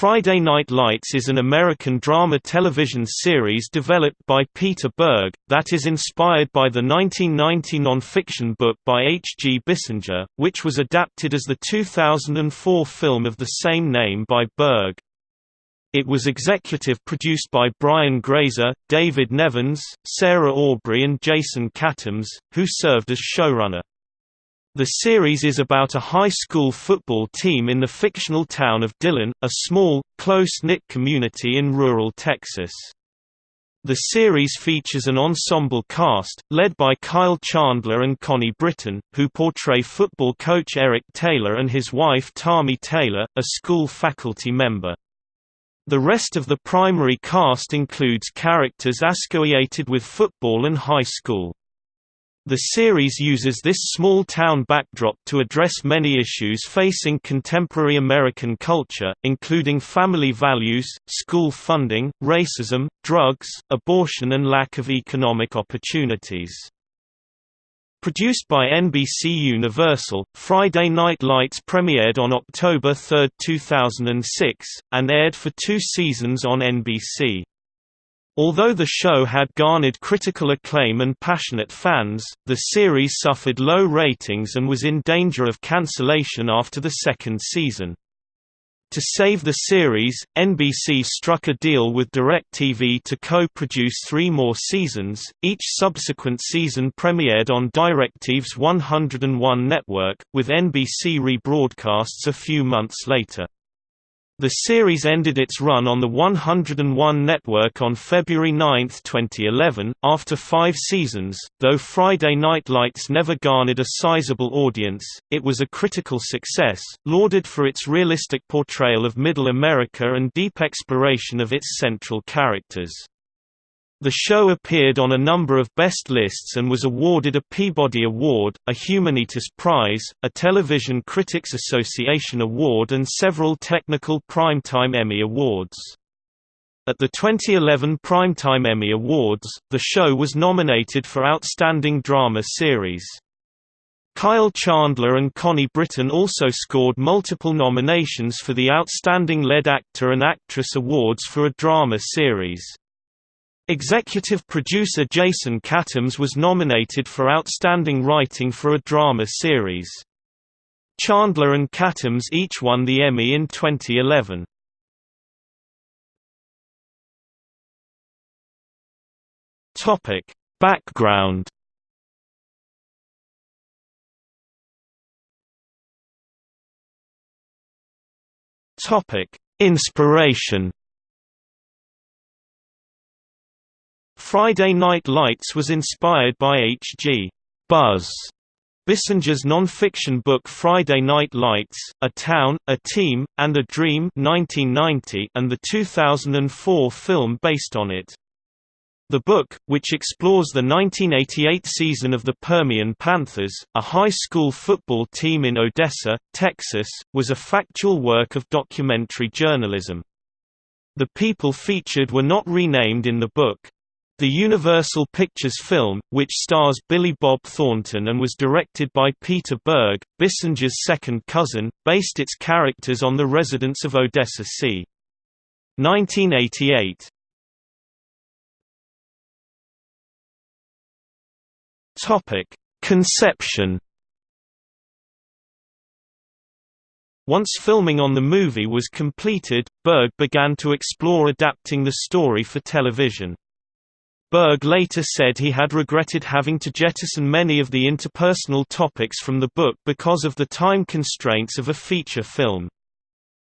Friday Night Lights is an American drama television series developed by Peter Berg, that is inspired by the 1990 non-fiction book by H. G. Bissinger, which was adapted as the 2004 film of the same name by Berg. It was executive produced by Brian Grazer, David Nevins, Sarah Aubrey and Jason Katims, who served as showrunner. The series is about a high school football team in the fictional town of Dillon, a small, close-knit community in rural Texas. The series features an ensemble cast, led by Kyle Chandler and Connie Britton, who portray football coach Eric Taylor and his wife Tami Taylor, a school faculty member. The rest of the primary cast includes characters associated with football and high school. The series uses this small-town backdrop to address many issues facing contemporary American culture, including family values, school funding, racism, drugs, abortion and lack of economic opportunities. Produced by NBC Universal, Friday Night Lights premiered on October 3, 2006, and aired for two seasons on NBC. Although the show had garnered critical acclaim and passionate fans, the series suffered low ratings and was in danger of cancellation after the second season. To save the series, NBC struck a deal with DirecTV to co-produce three more seasons, each subsequent season premiered on DirecTV's 101 network, with NBC rebroadcasts a few months later. The series ended its run on the 101 network on February 9, 2011, after five seasons. Though Friday Night Lights never garnered a sizable audience, it was a critical success, lauded for its realistic portrayal of Middle America and deep exploration of its central characters. The show appeared on a number of best lists and was awarded a Peabody Award, a Humanitas Prize, a Television Critics Association Award and several technical Primetime Emmy Awards. At the 2011 Primetime Emmy Awards, the show was nominated for Outstanding Drama Series. Kyle Chandler and Connie Britton also scored multiple nominations for the Outstanding Lead Actor and Actress Awards for a drama series. Executive producer Jason Katims was nominated for Outstanding Writing for a Drama Series. Chandler and Katims each won the Emmy in 2011. Topic: Background. Topic: Inspiration. Friday Night Lights was inspired by H.G. Buzz Bissinger's non-fiction book Friday Night Lights, A Town, A Team, and a Dream 1990 and the 2004 film based on it. The book, which explores the 1988 season of the Permian Panthers, a high school football team in Odessa, Texas, was a factual work of documentary journalism. The people featured were not renamed in the book. The Universal Pictures film, which stars Billy Bob Thornton and was directed by Peter Berg, Bissinger's second cousin, based its characters on the residents of Odessa c. 1988. Topic: Conception. Once filming on the movie was completed, Berg began to explore adapting the story for television. Berg later said he had regretted having to jettison many of the interpersonal topics from the book because of the time constraints of a feature film.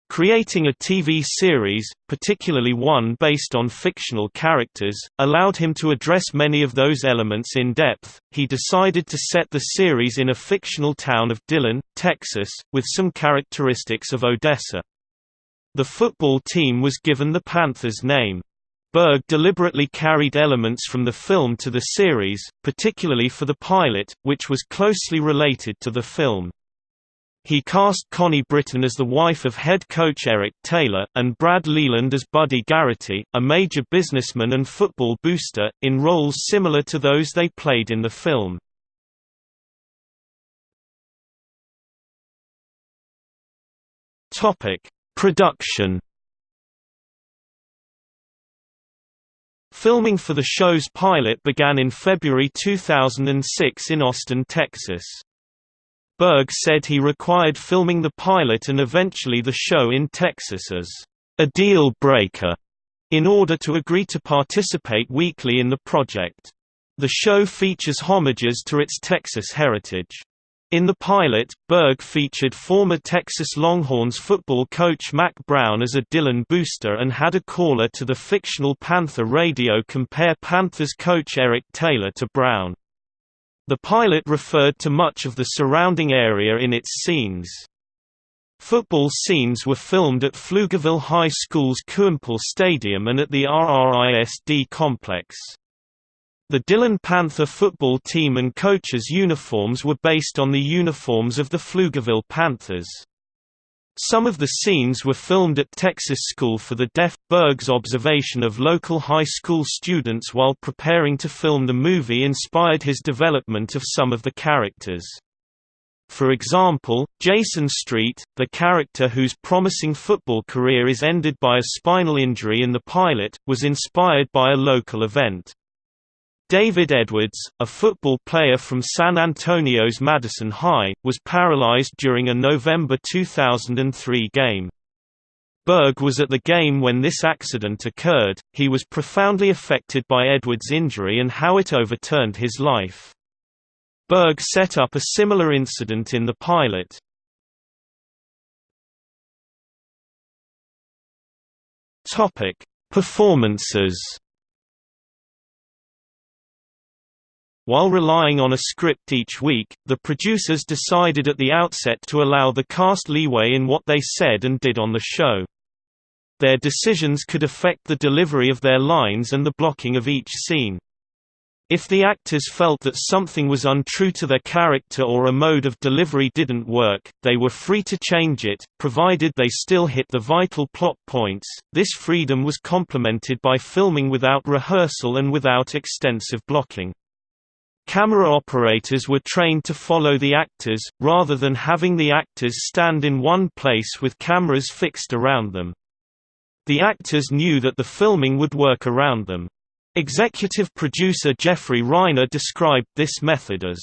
Creating a TV series, particularly one based on fictional characters, allowed him to address many of those elements in depth. He decided to set the series in a fictional town of Dillon, Texas, with some characteristics of Odessa. The football team was given the Panthers name. Berg deliberately carried elements from the film to the series, particularly for the pilot, which was closely related to the film. He cast Connie Britton as the wife of head coach Eric Taylor, and Brad Leland as Buddy Garrity, a major businessman and football booster, in roles similar to those they played in the film. Production Filming for the show's pilot began in February 2006 in Austin, Texas. Berg said he required filming the pilot and eventually the show in Texas as a deal breaker in order to agree to participate weekly in the project. The show features homages to its Texas heritage. In the pilot, Berg featured former Texas Longhorns football coach Mack Brown as a Dillon booster and had a caller to the fictional Panther radio compare Panthers coach Eric Taylor to Brown. The pilot referred to much of the surrounding area in its scenes. Football scenes were filmed at Pflugerville High School's Kuempel Stadium and at the RRISD complex. The Dillon Panther football team and coaches' uniforms were based on the uniforms of the Pflugerville Panthers. Some of the scenes were filmed at Texas School for the Deaf. Berg's observation of local high school students while preparing to film the movie inspired his development of some of the characters. For example, Jason Street, the character whose promising football career is ended by a spinal injury in the pilot, was inspired by a local event. David Edwards, a football player from San Antonio's Madison High, was paralyzed during a November 2003 game. Berg was at the game when this accident occurred, he was profoundly affected by Edwards' injury and how it overturned his life. Berg set up a similar incident in the pilot. Performances While relying on a script each week, the producers decided at the outset to allow the cast leeway in what they said and did on the show. Their decisions could affect the delivery of their lines and the blocking of each scene. If the actors felt that something was untrue to their character or a mode of delivery didn't work, they were free to change it, provided they still hit the vital plot points. This freedom was complemented by filming without rehearsal and without extensive blocking. Camera operators were trained to follow the actors, rather than having the actors stand in one place with cameras fixed around them. The actors knew that the filming would work around them. Executive producer Jeffrey Reiner described this method as,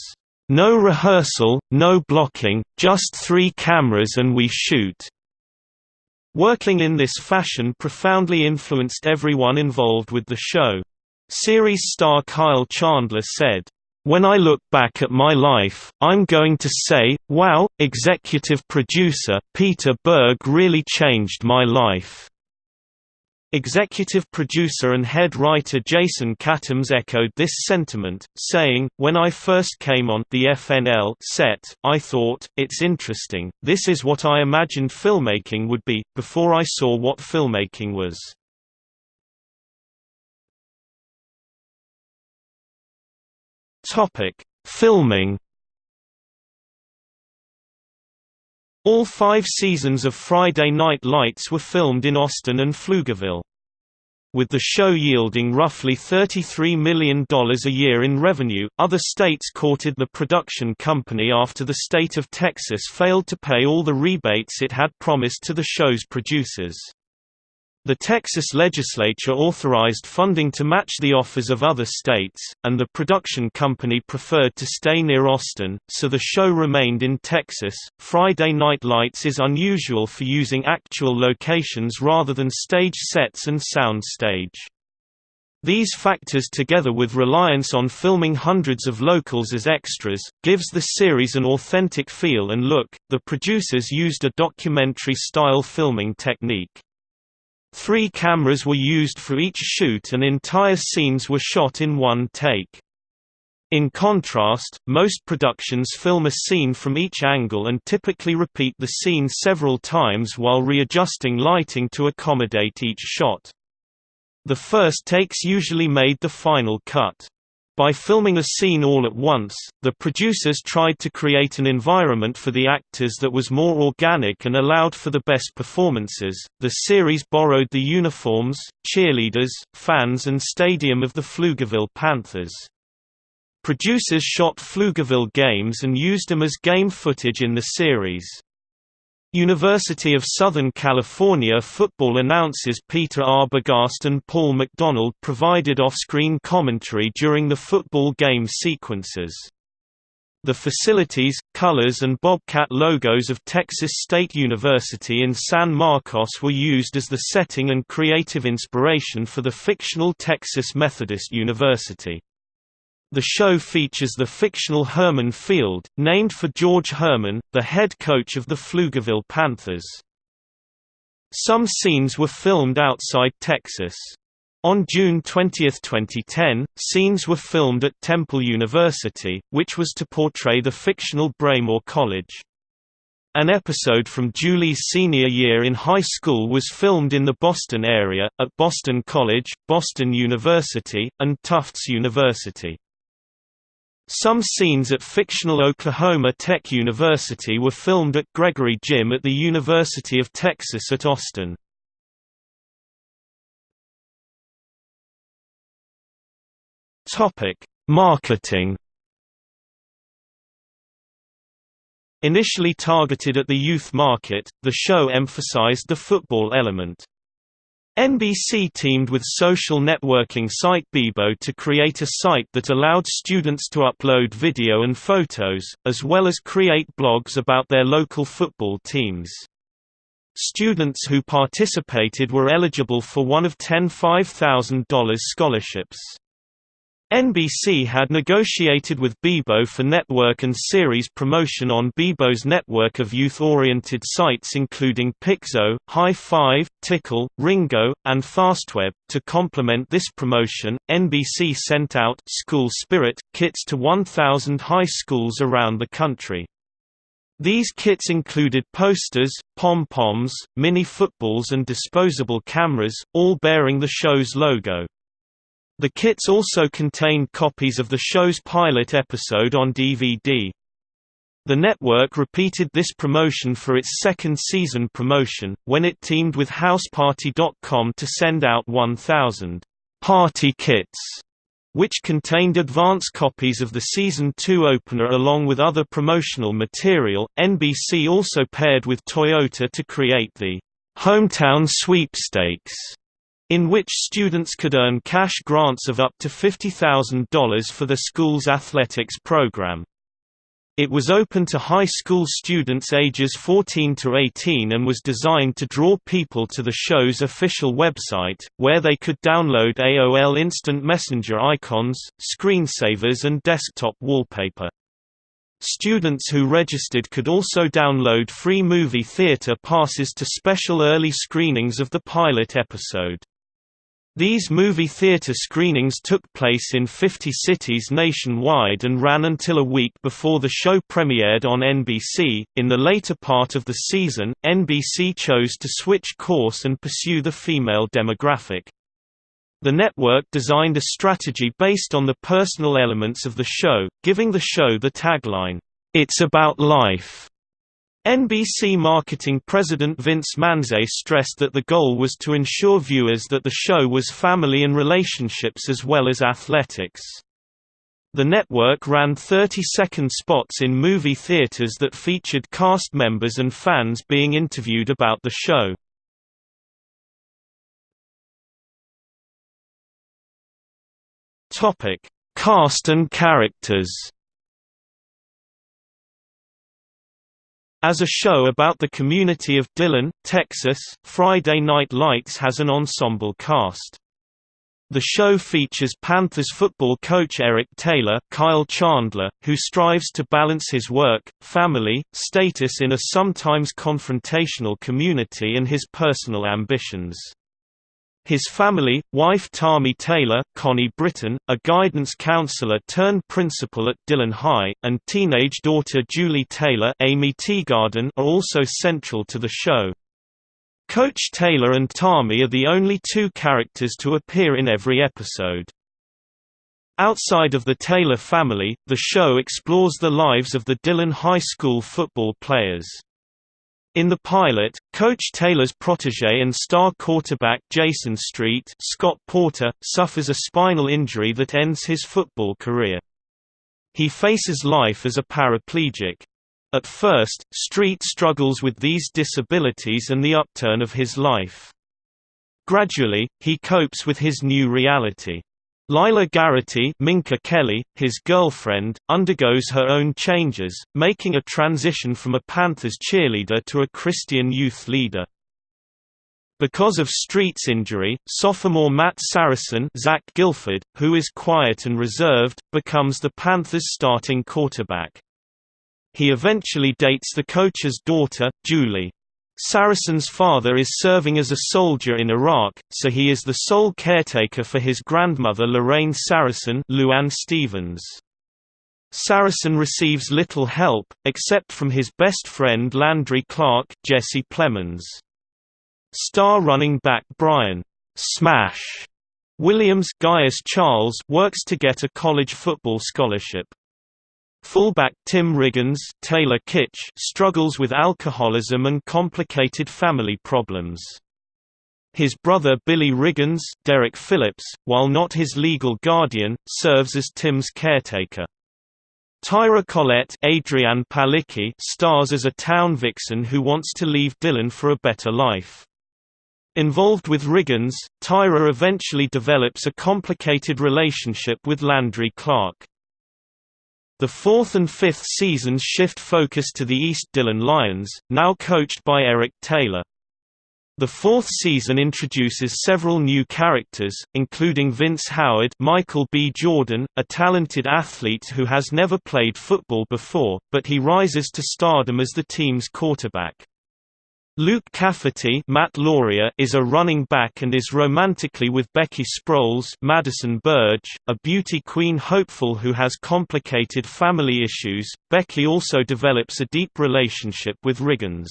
"...no rehearsal, no blocking, just three cameras and we shoot." Working in this fashion profoundly influenced everyone involved with the show. Series star Kyle Chandler said, when I look back at my life, I'm going to say, wow, executive producer, Peter Berg really changed my life. Executive producer and head writer Jason Katims echoed this sentiment, saying, When I first came on the FNL set, I thought, it's interesting, this is what I imagined filmmaking would be, before I saw what filmmaking was. Topic: Filming. All five seasons of Friday Night Lights were filmed in Austin and Pflugerville. With the show yielding roughly $33 million a year in revenue, other states courted the production company after the state of Texas failed to pay all the rebates it had promised to the show's producers. The Texas legislature authorized funding to match the offers of other states, and the production company preferred to stay near Austin, so the show remained in Texas. Friday Night Lights is unusual for using actual locations rather than stage sets and sound stage. These factors together with reliance on filming hundreds of locals as extras, gives the series an authentic feel and look. The producers used a documentary-style filming technique. Three cameras were used for each shoot and entire scenes were shot in one take. In contrast, most productions film a scene from each angle and typically repeat the scene several times while readjusting lighting to accommodate each shot. The first takes usually made the final cut. By filming a scene all at once, the producers tried to create an environment for the actors that was more organic and allowed for the best performances. The series borrowed the uniforms, cheerleaders, fans, and stadium of the Pflugerville Panthers. Producers shot Pflugerville games and used them as game footage in the series. University of Southern California football announcers Peter Arbogast and Paul McDonald provided off-screen commentary during the football game sequences. The facilities, colors and Bobcat logos of Texas State University in San Marcos were used as the setting and creative inspiration for the fictional Texas Methodist University. The show features the fictional Herman Field, named for George Herman, the head coach of the Pflugerville Panthers. Some scenes were filmed outside Texas. On June 20, 2010, scenes were filmed at Temple University, which was to portray the fictional Braemore College. An episode from Julie's senior year in high school was filmed in the Boston area, at Boston College, Boston University, and Tufts University. Some scenes at fictional Oklahoma Tech University were filmed at Gregory Gym at the University of Texas at Austin. Marketing Initially targeted at the youth market, the show emphasized the football element. NBC teamed with social networking site Bebo to create a site that allowed students to upload video and photos, as well as create blogs about their local football teams. Students who participated were eligible for one of ten $5,000 scholarships. NBC had negotiated with Bebo for network and series promotion on Bebo's network of youth-oriented sites including Piczo, High Five, Tickle, Ringo, and Fastweb. To complement this promotion, NBC sent out School Spirit kits to 1,000 high schools around the country. These kits included posters, pom-poms, mini footballs and disposable cameras, all bearing the show's logo. The kits also contained copies of the show's pilot episode on DVD. The network repeated this promotion for its second season promotion, when it teamed with HouseParty.com to send out 1,000 «party kits» which contained advance copies of the season 2 opener along with other promotional material. NBC also paired with Toyota to create the Hometown Sweepstakes in which students could earn cash grants of up to $50,000 for the school's athletics program. It was open to high school students ages 14 to 18 and was designed to draw people to the show's official website, where they could download AOL Instant Messenger icons, screensavers and desktop wallpaper. Students who registered could also download free movie theater passes to special early screenings of the pilot episode. These movie theater screenings took place in 50 cities nationwide and ran until a week before the show premiered on NBC. In the later part of the season, NBC chose to switch course and pursue the female demographic. The network designed a strategy based on the personal elements of the show, giving the show the tagline, It's about life. NBC marketing president Vince Manze stressed that the goal was to ensure viewers that the show was family and relationships as well as athletics. The network ran 30-second spots in movie theaters that featured cast members and fans being interviewed about the show. Cast and characters As a show about the community of Dillon, Texas, Friday Night Lights has an ensemble cast. The show features Panthers football coach Eric Taylor Kyle Chandler, who strives to balance his work, family, status in a sometimes confrontational community and his personal ambitions. His family, wife Tami Taylor, Connie Britton, a guidance counselor turned principal at Dillon High, and teenage daughter Julie Taylor Aimee Teegarden are also central to the show. Coach Taylor and Tami are the only two characters to appear in every episode. Outside of the Taylor family, the show explores the lives of the Dillon High School football players. In the pilot, Coach Taylor's protege and star quarterback Jason Street Scott Porter, suffers a spinal injury that ends his football career. He faces life as a paraplegic. At first, Street struggles with these disabilities and the upturn of his life. Gradually, he copes with his new reality. Lyla Garrity Minka Kelly, his girlfriend, undergoes her own changes, making a transition from a Panthers cheerleader to a Christian youth leader. Because of Street's injury, sophomore Matt Saracen Zach Gilford, who is quiet and reserved, becomes the Panthers' starting quarterback. He eventually dates the coach's daughter, Julie. Saracen's father is serving as a soldier in Iraq, so he is the sole caretaker for his grandmother Lorraine Saracen Louanne Stephens. Saracen receives little help, except from his best friend Landry Clark Jesse Plemons. Star running back Brian Smash Williams Gaius Charles works to get a college football scholarship. Fullback Tim Riggins Taylor Kitsch struggles with alcoholism and complicated family problems. His brother Billy Riggins Derek Phillips, while not his legal guardian, serves as Tim's caretaker. Tyra Collette Adrianne Palicki stars as a town vixen who wants to leave Dillon for a better life. Involved with Riggins, Tyra eventually develops a complicated relationship with Landry Clark. The fourth and fifth seasons shift focus to the East Dillon Lions, now coached by Eric Taylor. The fourth season introduces several new characters, including Vince Howard Michael B. Jordan, a talented athlete who has never played football before, but he rises to stardom as the team's quarterback. Luke Cafferty Matt Lauria is a running back and is romantically with Becky Sproles Madison Burge, a beauty queen hopeful who has complicated family issues. Becky also develops a deep relationship with Riggins.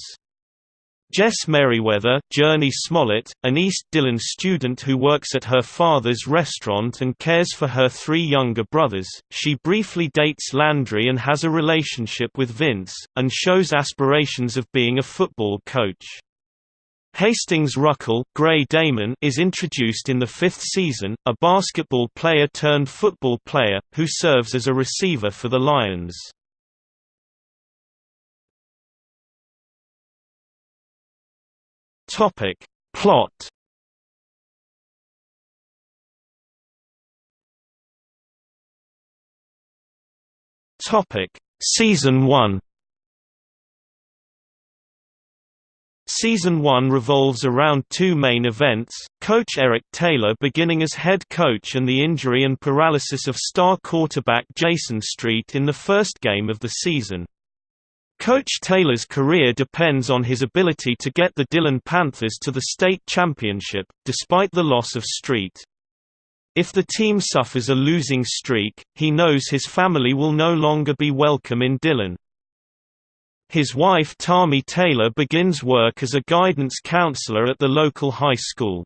Jess Merriweather Journey Smollett, an East Dillon student who works at her father's restaurant and cares for her three younger brothers, she briefly dates Landry and has a relationship with Vince, and shows aspirations of being a football coach. Hastings Ruckel Gray Damon is introduced in the fifth season, a basketball player turned football player, who serves as a receiver for the Lions. Topic. Plot. Topic. Season 1 Season 1 revolves around two main events, coach Eric Taylor beginning as head coach and the injury and paralysis of star quarterback Jason Street in the first game of the season. Coach Taylor's career depends on his ability to get the Dillon Panthers to the state championship, despite the loss of Street. If the team suffers a losing streak, he knows his family will no longer be welcome in Dillon. His wife Tami Taylor begins work as a guidance counselor at the local high school.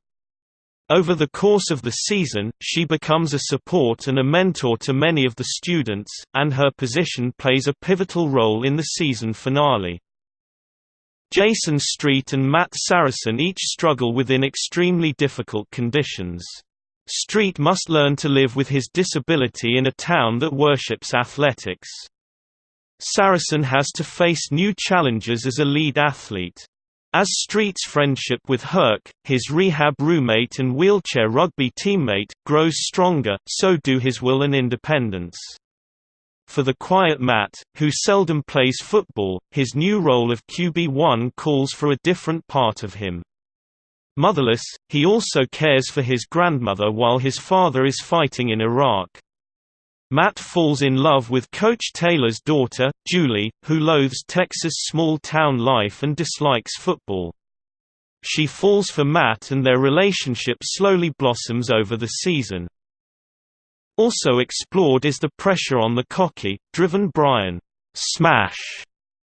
Over the course of the season, she becomes a support and a mentor to many of the students, and her position plays a pivotal role in the season finale. Jason Street and Matt Saracen each struggle within extremely difficult conditions. Street must learn to live with his disability in a town that worships athletics. Saracen has to face new challenges as a lead athlete. As Street's friendship with Herc, his rehab roommate and wheelchair rugby teammate, grows stronger, so do his will and independence. For the quiet Matt, who seldom plays football, his new role of QB1 calls for a different part of him. Motherless, he also cares for his grandmother while his father is fighting in Iraq. Matt falls in love with Coach Taylor's daughter, Julie, who loathes Texas small-town life and dislikes football. She falls for Matt and their relationship slowly blossoms over the season. Also explored is the pressure on the cocky, driven Brian Smash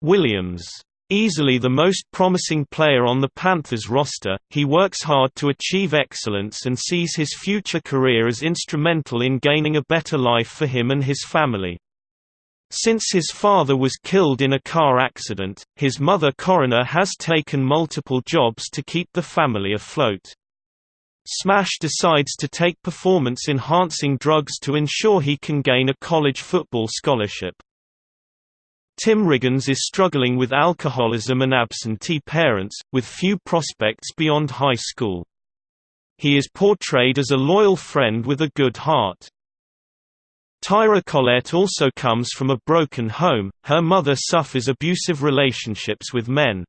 Williams Easily the most promising player on the Panthers roster, he works hard to achieve excellence and sees his future career as instrumental in gaining a better life for him and his family. Since his father was killed in a car accident, his mother Corrina has taken multiple jobs to keep the family afloat. Smash decides to take performance-enhancing drugs to ensure he can gain a college football scholarship. Tim Riggins is struggling with alcoholism and absentee parents, with few prospects beyond high school. He is portrayed as a loyal friend with a good heart. Tyra Collette also comes from a broken home, her mother suffers abusive relationships with men.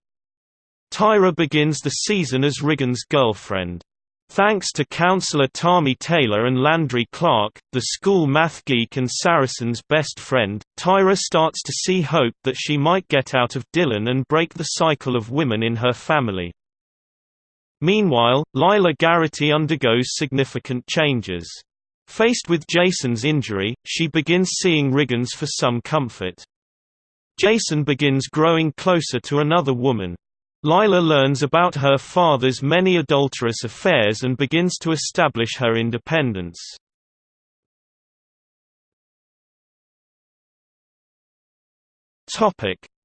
Tyra begins the season as Riggins' girlfriend. Thanks to counselor Tami Taylor and Landry Clark, the school math geek and Saracen's best friend, Tyra starts to see hope that she might get out of Dillon and break the cycle of women in her family. Meanwhile, Lyla Garrity undergoes significant changes. Faced with Jason's injury, she begins seeing Riggins for some comfort. Jason begins growing closer to another woman. Lyla learns about her father's many adulterous affairs and begins to establish her independence.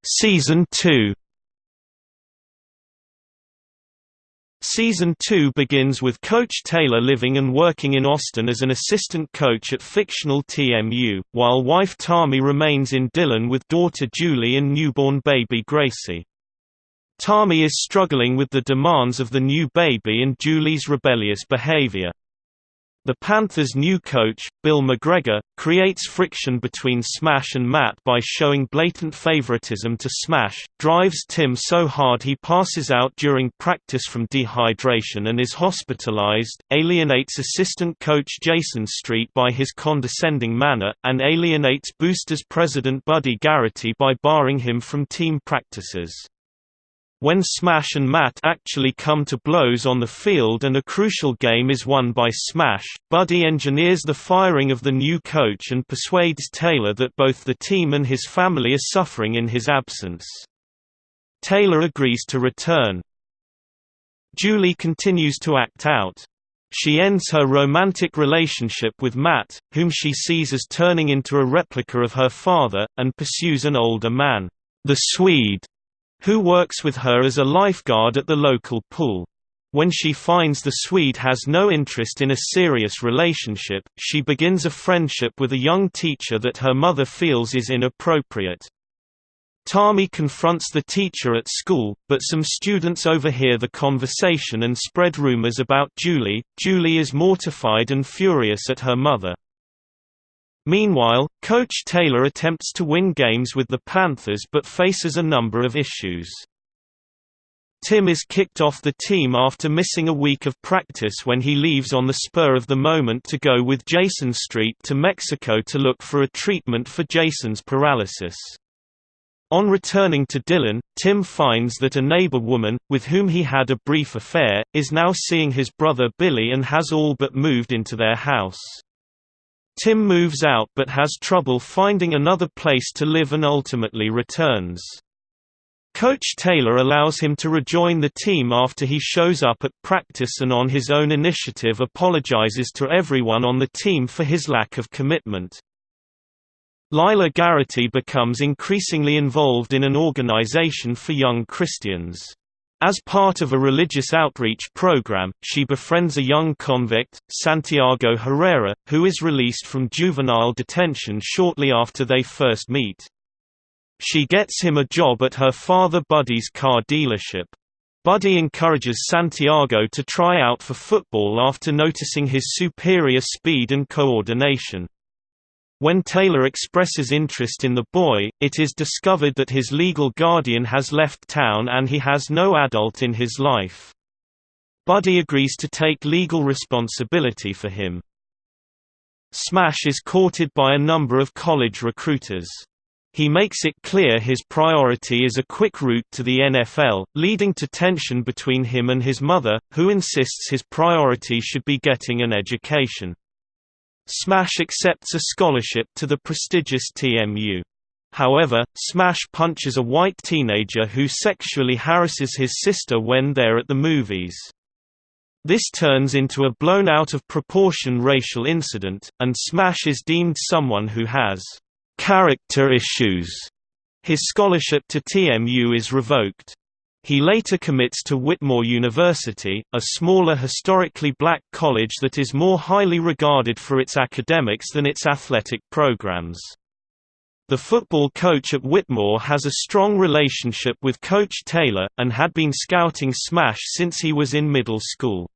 Season 2 Season 2 begins with Coach Taylor living and working in Austin as an assistant coach at fictional TMU, while wife Tami remains in Dillon with daughter Julie and newborn baby Gracie. Tami is struggling with the demands of the new baby and Julie's rebellious behavior. The Panthers' new coach, Bill McGregor, creates friction between Smash and Matt by showing blatant favoritism to Smash, drives Tim so hard he passes out during practice from dehydration and is hospitalized, alienates assistant coach Jason Street by his condescending manner, and alienates Boosters president Buddy Garrity by barring him from team practices. When Smash and Matt actually come to blows on the field and a crucial game is won by Smash, Buddy engineers the firing of the new coach and persuades Taylor that both the team and his family are suffering in his absence. Taylor agrees to return. Julie continues to act out. She ends her romantic relationship with Matt, whom she sees as turning into a replica of her father, and pursues an older man, the Swede, who works with her as a lifeguard at the local pool. When she finds the Swede has no interest in a serious relationship, she begins a friendship with a young teacher that her mother feels is inappropriate. Tami confronts the teacher at school, but some students overhear the conversation and spread rumors about Julie. Julie is mortified and furious at her mother. Meanwhile, Coach Taylor attempts to win games with the Panthers but faces a number of issues. Tim is kicked off the team after missing a week of practice when he leaves on the spur of the moment to go with Jason Street to Mexico to look for a treatment for Jason's paralysis. On returning to Dillon, Tim finds that a neighbor woman, with whom he had a brief affair, is now seeing his brother Billy and has all but moved into their house. Tim moves out but has trouble finding another place to live and ultimately returns. Coach Taylor allows him to rejoin the team after he shows up at practice and on his own initiative apologizes to everyone on the team for his lack of commitment. Lyla Garrity becomes increasingly involved in an organization for young Christians. As part of a religious outreach program, she befriends a young convict, Santiago Herrera, who is released from juvenile detention shortly after they first meet. She gets him a job at her father Buddy's car dealership. Buddy encourages Santiago to try out for football after noticing his superior speed and coordination. When Taylor expresses interest in the boy, it is discovered that his legal guardian has left town and he has no adult in his life. Buddy agrees to take legal responsibility for him. Smash is courted by a number of college recruiters. He makes it clear his priority is a quick route to the NFL, leading to tension between him and his mother, who insists his priority should be getting an education. Smash accepts a scholarship to the prestigious TMU. However, Smash punches a white teenager who sexually harasses his sister when they're at the movies. This turns into a blown out of proportion racial incident, and Smash is deemed someone who has character issues. His scholarship to TMU is revoked. He later commits to Whitmore University, a smaller historically black college that is more highly regarded for its academics than its athletic programs. The football coach at Whitmore has a strong relationship with Coach Taylor, and had been scouting Smash since he was in middle school.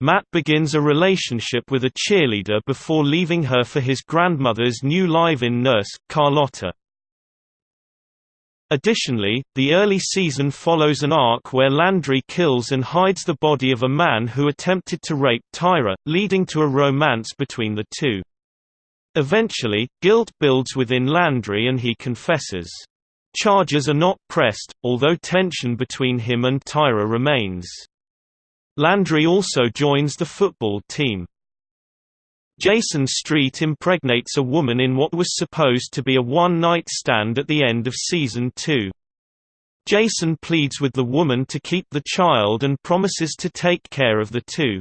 Matt begins a relationship with a cheerleader before leaving her for his grandmother's new live-in nurse, Carlotta. Additionally, the early season follows an arc where Landry kills and hides the body of a man who attempted to rape Tyra, leading to a romance between the two. Eventually, guilt builds within Landry and he confesses. Charges are not pressed, although tension between him and Tyra remains. Landry also joins the football team. Jason Street impregnates a woman in what was supposed to be a one-night stand at the end of season 2. Jason pleads with the woman to keep the child and promises to take care of the two.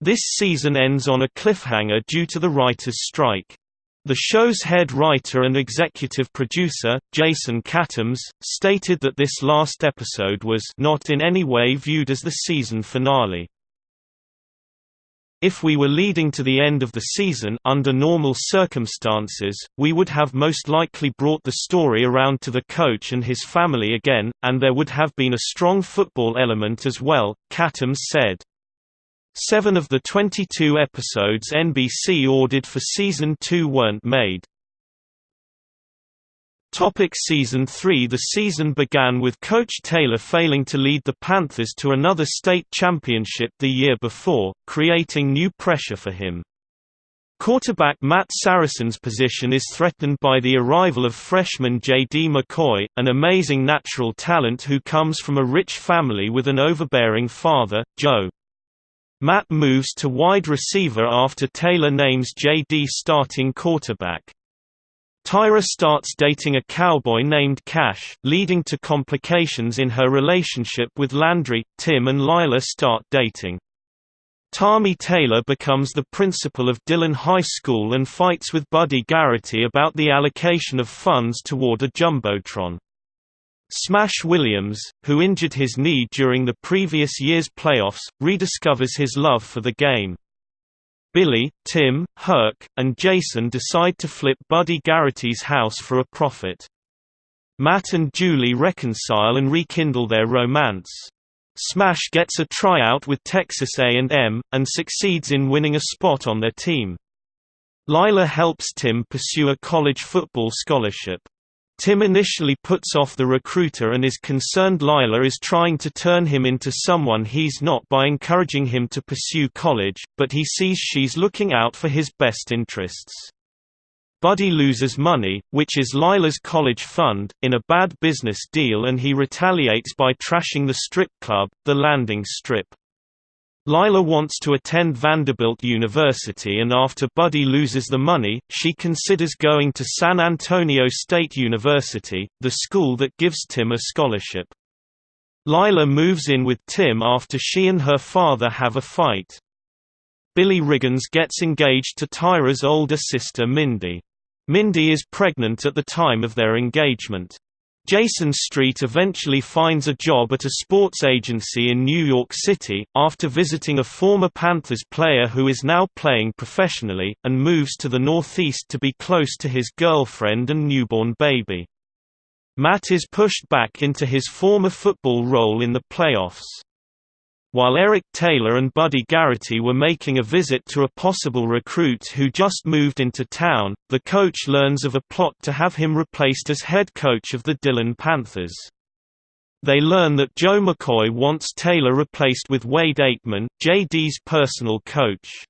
This season ends on a cliffhanger due to the writer's strike. The show's head writer and executive producer, Jason Katims, stated that this last episode was not in any way viewed as the season finale. If we were leading to the end of the season under normal circumstances, we would have most likely brought the story around to the coach and his family again, and there would have been a strong football element as well, Katims said. Seven of the 22 episodes NBC ordered for Season 2 weren't made. Topic season 3 The season began with Coach Taylor failing to lead the Panthers to another state championship the year before, creating new pressure for him. Quarterback Matt Saracen's position is threatened by the arrival of freshman J.D. McCoy, an amazing natural talent who comes from a rich family with an overbearing father, Joe. Matt moves to wide receiver after Taylor names J.D. starting quarterback. Tyra starts dating a cowboy named Cash, leading to complications in her relationship with Landry. Tim and Lyla start dating. Tami Taylor becomes the principal of Dillon High School and fights with Buddy Garrity about the allocation of funds toward a Jumbotron. Smash Williams, who injured his knee during the previous year's playoffs, rediscovers his love for the game. Billy, Tim, Herc, and Jason decide to flip Buddy Garrity's house for a profit. Matt and Julie reconcile and rekindle their romance. Smash gets a tryout with Texas A&M, and succeeds in winning a spot on their team. Lyla helps Tim pursue a college football scholarship. Tim initially puts off the recruiter and is concerned Lyla is trying to turn him into someone he's not by encouraging him to pursue college, but he sees she's looking out for his best interests. Buddy loses money, which is Lyla's college fund, in a bad business deal and he retaliates by trashing the strip club, the landing strip. Lyla wants to attend Vanderbilt University and after Buddy loses the money, she considers going to San Antonio State University, the school that gives Tim a scholarship. Lyla moves in with Tim after she and her father have a fight. Billy Riggins gets engaged to Tyra's older sister Mindy. Mindy is pregnant at the time of their engagement. Jason Street eventually finds a job at a sports agency in New York City, after visiting a former Panthers player who is now playing professionally, and moves to the Northeast to be close to his girlfriend and newborn baby. Matt is pushed back into his former football role in the playoffs. While Eric Taylor and Buddy Garrity were making a visit to a possible recruit who just moved into town, the coach learns of a plot to have him replaced as head coach of the Dillon Panthers. They learn that Joe McCoy wants Taylor replaced with Wade Aikman, JD's personal coach.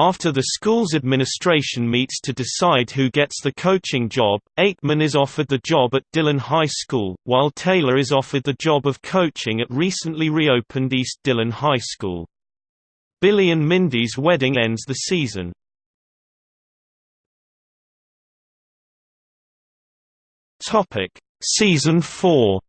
After the school's administration meets to decide who gets the coaching job, Aikman is offered the job at Dillon High School, while Taylor is offered the job of coaching at recently reopened East Dillon High School. Billy and Mindy's wedding ends the season. Season 4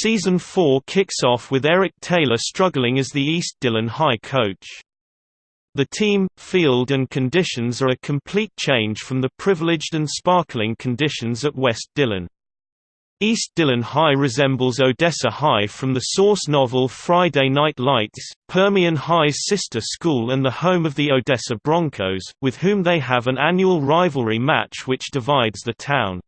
Season 4 kicks off with Eric Taylor struggling as the East Dillon High coach. The team, field and conditions are a complete change from the privileged and sparkling conditions at West Dillon. East Dillon High resembles Odessa High from the source novel Friday Night Lights, Permian High's sister school and the home of the Odessa Broncos, with whom they have an annual rivalry match which divides the town.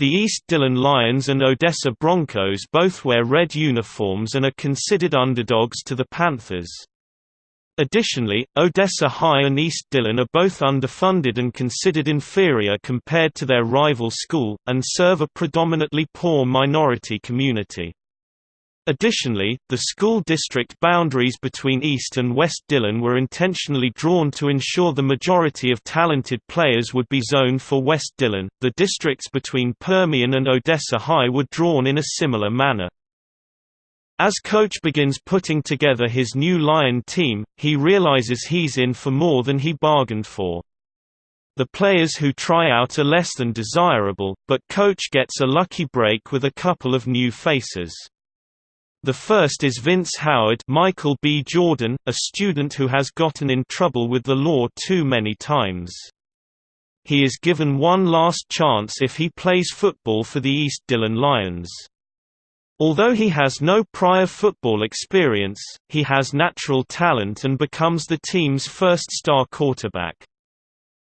The East Dillon Lions and Odessa Broncos both wear red uniforms and are considered underdogs to the Panthers. Additionally, Odessa High and East Dillon are both underfunded and considered inferior compared to their rival school, and serve a predominantly poor minority community. Additionally, the school district boundaries between East and West Dillon were intentionally drawn to ensure the majority of talented players would be zoned for West Dillon. The districts between Permian and Odessa High were drawn in a similar manner. As coach begins putting together his new Lion team, he realizes he's in for more than he bargained for. The players who try out are less than desirable, but coach gets a lucky break with a couple of new faces. The first is Vince Howard Michael B. Jordan, a student who has gotten in trouble with the law too many times. He is given one last chance if he plays football for the East Dillon Lions. Although he has no prior football experience, he has natural talent and becomes the team's first star quarterback.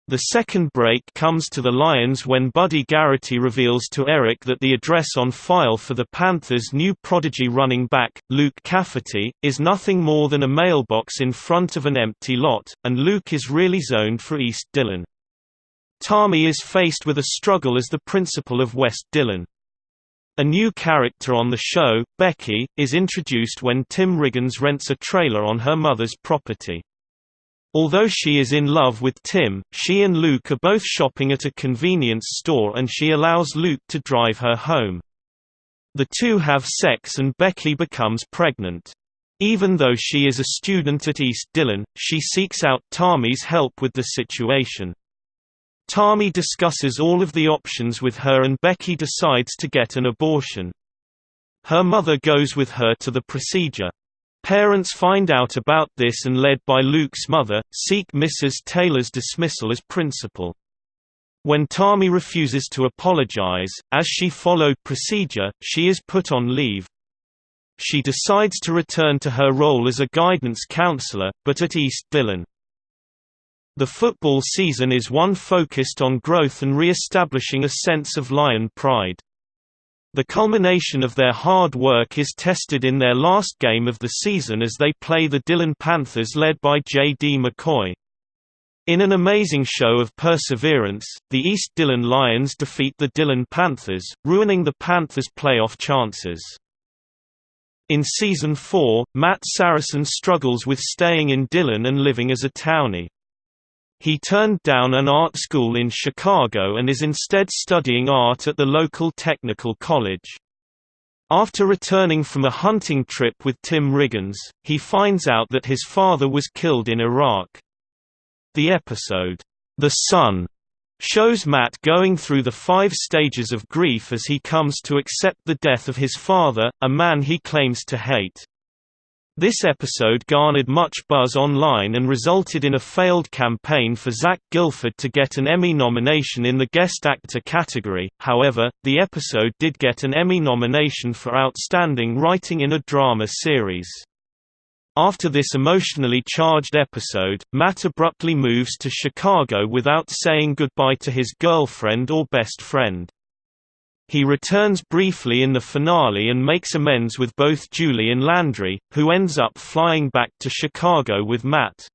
The second break comes to the Lions when Buddy Garrity reveals to Eric that the address on file for the Panthers' new prodigy running back, Luke Cafferty, is nothing more than a mailbox in front of an empty lot, and Luke is really zoned for East Dillon. Tommy is faced with a struggle as the principal of West Dillon. A new character on the show, Becky, is introduced when Tim Riggins rents a trailer on her mother's property. Although she is in love with Tim, she and Luke are both shopping at a convenience store and she allows Luke to drive her home. The two have sex and Becky becomes pregnant. Even though she is a student at East Dillon, she seeks out Tommy's help with the situation. Tommy discusses all of the options with her and Becky decides to get an abortion. Her mother goes with her to the procedure. Parents find out about this and led by Luke's mother, seek Mrs. Taylor's dismissal as principal. When Tami refuses to apologize, as she followed procedure, she is put on leave. She decides to return to her role as a guidance counselor, but at East Dillon. The football season is one focused on growth and re-establishing a sense of Lion pride. The culmination of their hard work is tested in their last game of the season as they play the Dillon Panthers led by J.D. McCoy. In an amazing show of perseverance, the East Dillon Lions defeat the Dillon Panthers, ruining the Panthers' playoff chances. In Season 4, Matt Saracen struggles with staying in Dillon and living as a townie. He turned down an art school in Chicago and is instead studying art at the local technical college. After returning from a hunting trip with Tim Riggins, he finds out that his father was killed in Iraq. The episode, The Son, shows Matt going through the five stages of grief as he comes to accept the death of his father, a man he claims to hate. This episode garnered much buzz online and resulted in a failed campaign for Zach Gilford to get an Emmy nomination in the Guest Actor category, however, the episode did get an Emmy nomination for Outstanding Writing in a Drama Series. After this emotionally charged episode, Matt abruptly moves to Chicago without saying goodbye to his girlfriend or best friend. He returns briefly in the finale and makes amends with both Julie and Landry, who ends up flying back to Chicago with Matt.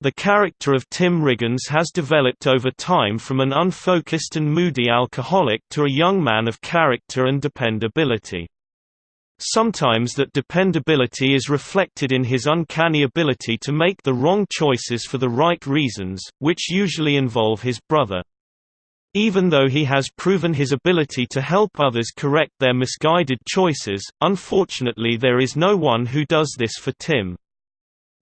The character of Tim Riggins has developed over time from an unfocused and moody alcoholic to a young man of character and dependability. Sometimes that dependability is reflected in his uncanny ability to make the wrong choices for the right reasons, which usually involve his brother. Even though he has proven his ability to help others correct their misguided choices, unfortunately there is no one who does this for Tim.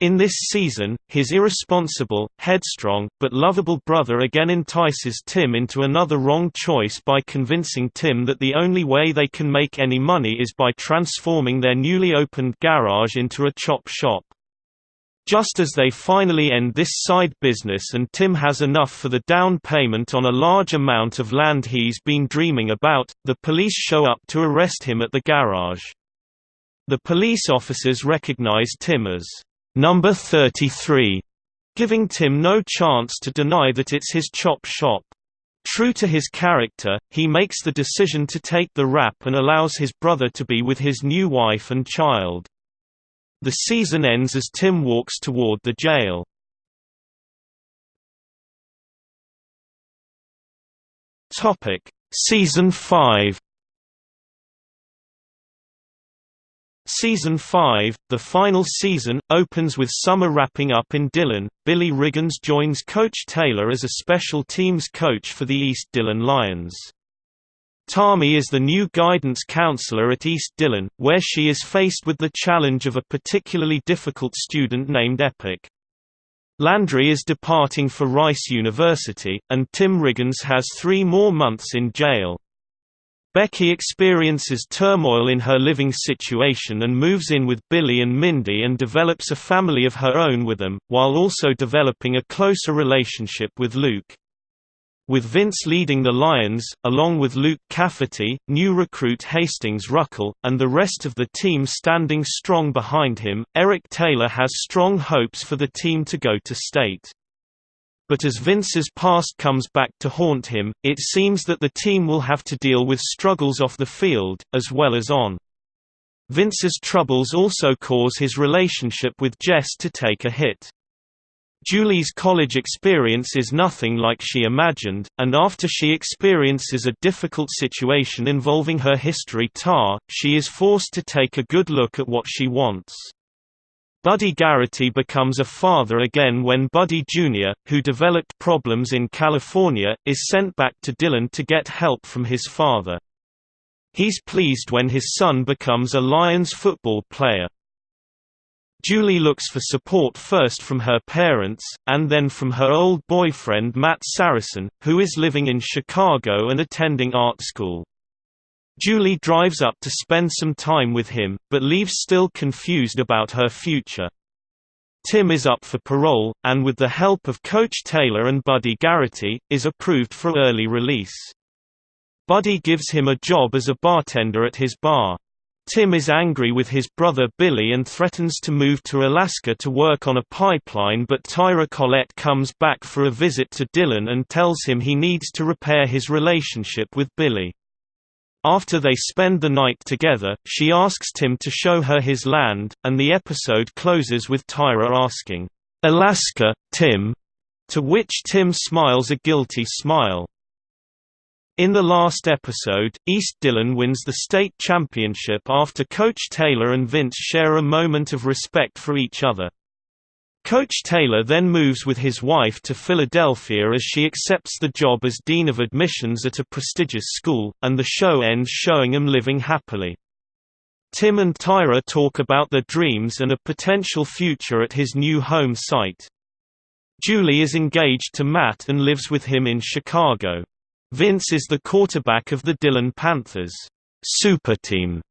In this season, his irresponsible, headstrong, but lovable brother again entices Tim into another wrong choice by convincing Tim that the only way they can make any money is by transforming their newly opened garage into a chop shop. Just as they finally end this side business and Tim has enough for the down payment on a large amount of land he's been dreaming about, the police show up to arrest him at the garage. The police officers recognize Tim as number 33, giving Tim no chance to deny that it's his chop shop. True to his character, he makes the decision to take the rap and allows his brother to be with his new wife and child. The season ends as Tim walks toward the jail. Topic: Season 5 Season 5, the final season, opens with summer wrapping up in Dillon. Billy Riggins joins Coach Taylor as a special teams coach for the East Dillon Lions. Tami is the new guidance counselor at East Dillon, where she is faced with the challenge of a particularly difficult student named Epyc. Landry is departing for Rice University, and Tim Riggins has three more months in jail. Becky experiences turmoil in her living situation and moves in with Billy and Mindy and develops a family of her own with them, while also developing a closer relationship with Luke. With Vince leading the Lions, along with Luke Cafferty, new recruit Hastings Ruckle, and the rest of the team standing strong behind him, Eric Taylor has strong hopes for the team to go to state. But as Vince's past comes back to haunt him, it seems that the team will have to deal with struggles off the field, as well as on. Vince's troubles also cause his relationship with Jess to take a hit. Julie's college experience is nothing like she imagined, and after she experiences a difficult situation involving her history tar, she is forced to take a good look at what she wants. Buddy Garrity becomes a father again when Buddy Jr., who developed problems in California, is sent back to Dillon to get help from his father. He's pleased when his son becomes a Lions football player. Julie looks for support first from her parents, and then from her old boyfriend Matt Saracen, who is living in Chicago and attending art school. Julie drives up to spend some time with him, but leaves still confused about her future. Tim is up for parole, and with the help of Coach Taylor and Buddy Garrity, is approved for early release. Buddy gives him a job as a bartender at his bar. Tim is angry with his brother Billy and threatens to move to Alaska to work on a pipeline but Tyra Collette comes back for a visit to Dillon and tells him he needs to repair his relationship with Billy. After they spend the night together, she asks Tim to show her his land, and the episode closes with Tyra asking, "'Alaska, Tim?' to which Tim smiles a guilty smile. In the last episode, East Dillon wins the state championship after Coach Taylor and Vince share a moment of respect for each other. Coach Taylor then moves with his wife to Philadelphia as she accepts the job as Dean of Admissions at a prestigious school, and the show ends showing them living happily. Tim and Tyra talk about their dreams and a potential future at his new home site. Julie is engaged to Matt and lives with him in Chicago. Vince is the quarterback of the Dillon Panthers super team,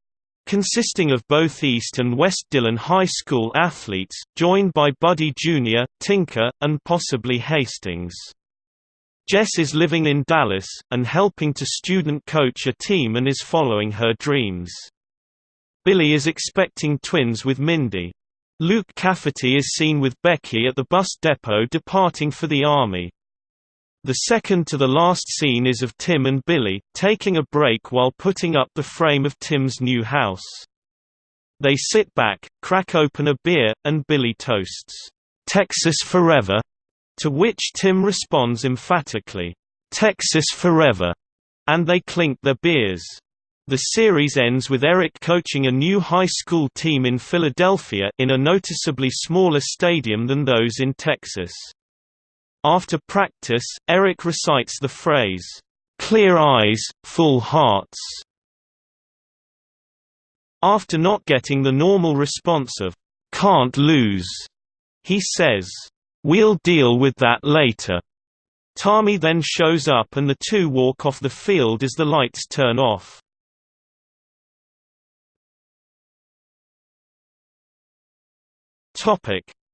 consisting of both East and West Dillon High School athletes, joined by Buddy Jr., Tinker, and possibly Hastings. Jess is living in Dallas, and helping to student coach a team and is following her dreams. Billy is expecting twins with Mindy. Luke Cafferty is seen with Becky at the bus depot departing for the Army. The second to the last scene is of Tim and Billy, taking a break while putting up the frame of Tim's new house. They sit back, crack open a beer, and Billy toasts, "'Texas Forever'", to which Tim responds emphatically, "'Texas Forever'", and they clink their beers. The series ends with Eric coaching a new high school team in Philadelphia in a noticeably smaller stadium than those in Texas. After practice, Eric recites the phrase, "'Clear eyes, full hearts' After not getting the normal response of, "'Can't lose'", he says, "'We'll deal with that later'". Tami then shows up and the two walk off the field as the lights turn off.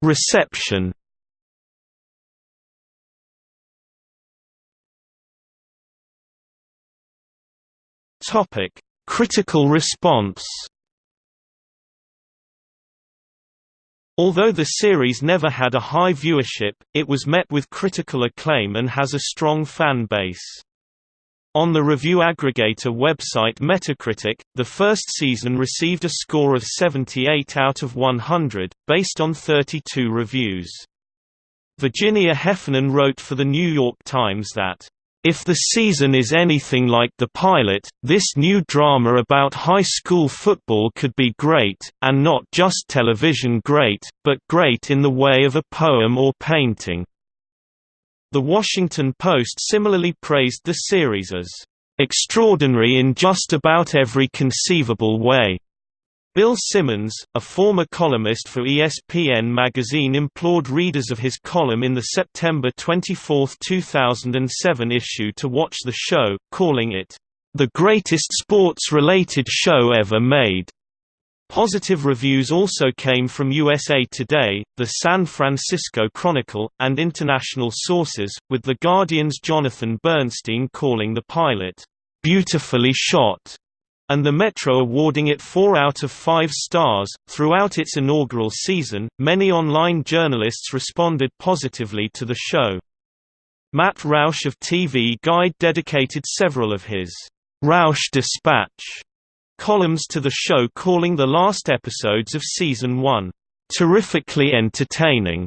Reception Topic: Critical response. Although the series never had a high viewership, it was met with critical acclaim and has a strong fan base. On the review aggregator website Metacritic, the first season received a score of 78 out of 100, based on 32 reviews. Virginia Heffernan wrote for The New York Times that if the season is anything like the pilot, this new drama about high school football could be great, and not just television great, but great in the way of a poem or painting. The Washington Post similarly praised the series as extraordinary in just about every conceivable way. Bill Simmons, a former columnist for ESPN magazine implored readers of his column in the September 24, 2007 issue to watch the show, calling it, "...the greatest sports-related show ever made." Positive reviews also came from USA Today, the San Francisco Chronicle, and international sources, with The Guardian's Jonathan Bernstein calling the pilot, "...beautifully shot." And the Metro awarding it 4 out of 5 stars. Throughout its inaugural season, many online journalists responded positively to the show. Matt Roush of TV Guide dedicated several of his Roush Dispatch columns to the show calling the last episodes of season 1 terrifically entertaining,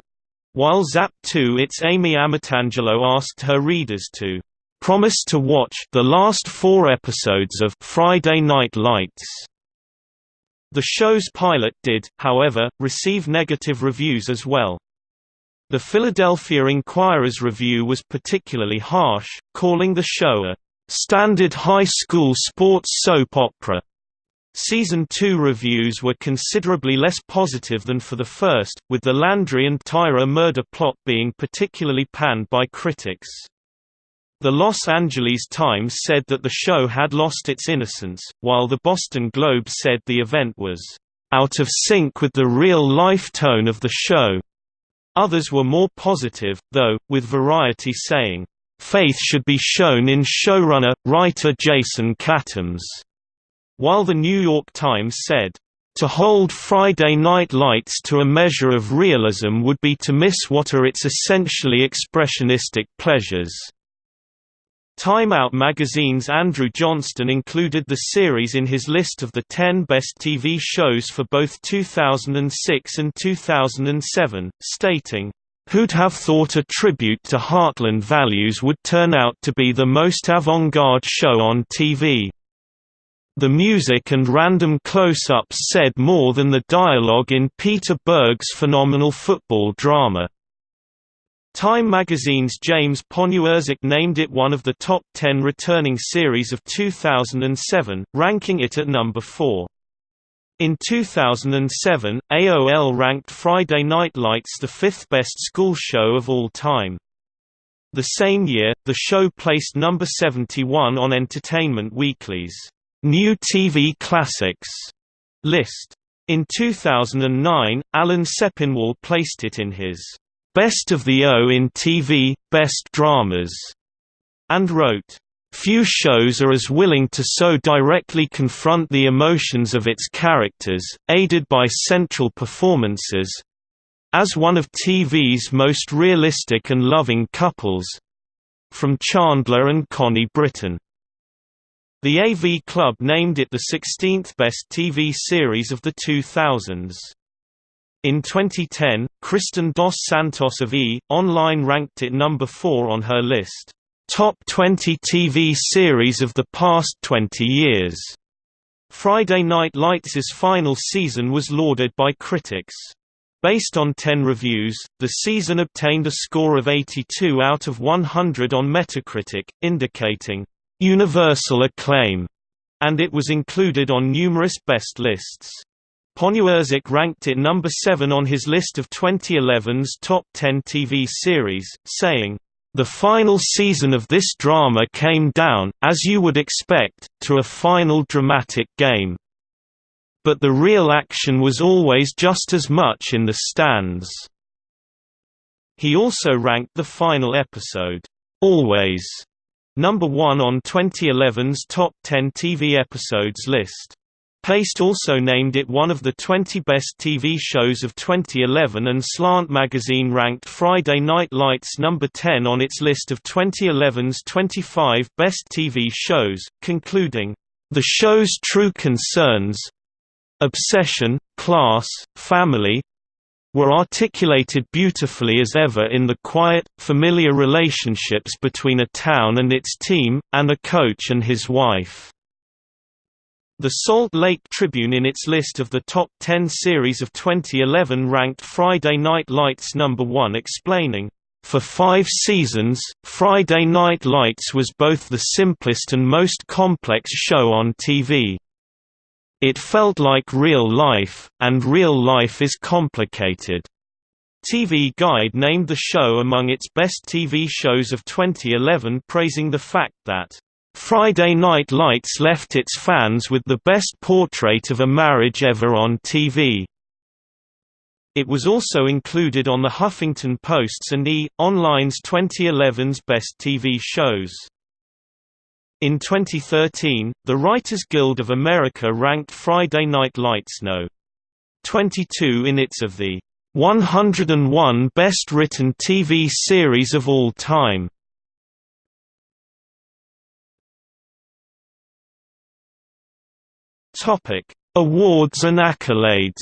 while Zap 2 its Amy Amatangelo asked her readers to promised to watch the last four episodes of Friday Night Lights. The show's pilot did, however, receive negative reviews as well. The Philadelphia Inquirer's review was particularly harsh, calling the show a standard high school sports soap opera. Season 2 reviews were considerably less positive than for the first, with the Landry and Tyra murder plot being particularly panned by critics. The Los Angeles Times said that the show had lost its innocence, while the Boston Globe said the event was out of sync with the real-life tone of the show. Others were more positive, though, with Variety saying, "...faith should be shown in showrunner, writer Jason Katims." While the New York Times said, to hold Friday Night Lights to a measure of realism would be to miss what are its essentially expressionistic pleasures. Time Out magazine's Andrew Johnston included the series in his list of the 10 best TV shows for both 2006 and 2007, stating, Who'd have thought a tribute to Heartland values would turn out to be the most avant-garde show on TV? The music and random close-ups said more than the dialogue in Peter Berg's phenomenal football drama. Time magazine's James Poniewozik named it one of the top 10 returning series of 2007, ranking it at number 4. In 2007, AOL ranked Friday Night Lights the fifth best school show of all time. The same year, the show placed number 71 on Entertainment Weekly's New TV Classics list. In 2009, Alan Sepinwall placed it in his Best of the O in TV, Best Dramas, and wrote, Few shows are as willing to so directly confront the emotions of its characters, aided by central performances as one of TV's most realistic and loving couples from Chandler and Connie Britton. The AV Club named it the 16th best TV series of the 2000s. In 2010, Kristin Dos Santos of E! Online ranked it number 4 on her list, "'Top 20 TV Series of the Past 20 Years'". Friday Night Lights' final season was lauded by critics. Based on 10 reviews, the season obtained a score of 82 out of 100 on Metacritic, indicating, "...universal acclaim", and it was included on numerous best lists. Poniewozik ranked it number 7 on his list of 2011's top 10 TV series, saying, "...the final season of this drama came down, as you would expect, to a final dramatic game. But the real action was always just as much in the stands." He also ranked the final episode, "'Always' number one on 2011's Top 10 TV Episodes list. Paste also named it one of the 20 best TV shows of 2011 and Slant magazine ranked Friday Night Lights number 10 on its list of 2011's 25 best TV shows, concluding, "...the show's true concerns obsession, class, family, were articulated beautifully as ever in the quiet, familiar relationships between a town and its team, and a coach and his wife." The Salt Lake Tribune in its list of the top 10 series of 2011 ranked Friday Night Lights number 1 explaining, "...for five seasons, Friday Night Lights was both the simplest and most complex show on TV. It felt like real life, and real life is complicated." TV Guide named the show among its best TV shows of 2011 praising the fact that Friday Night Lights left its fans with the best portrait of a marriage ever on TV. It was also included on the Huffington Post's and E! Online's 2011's Best TV Shows. In 2013, the Writers Guild of America ranked Friday Night Lights No. 22 in its of the 101 Best Written TV Series of All Time. Topic: Awards and accolades.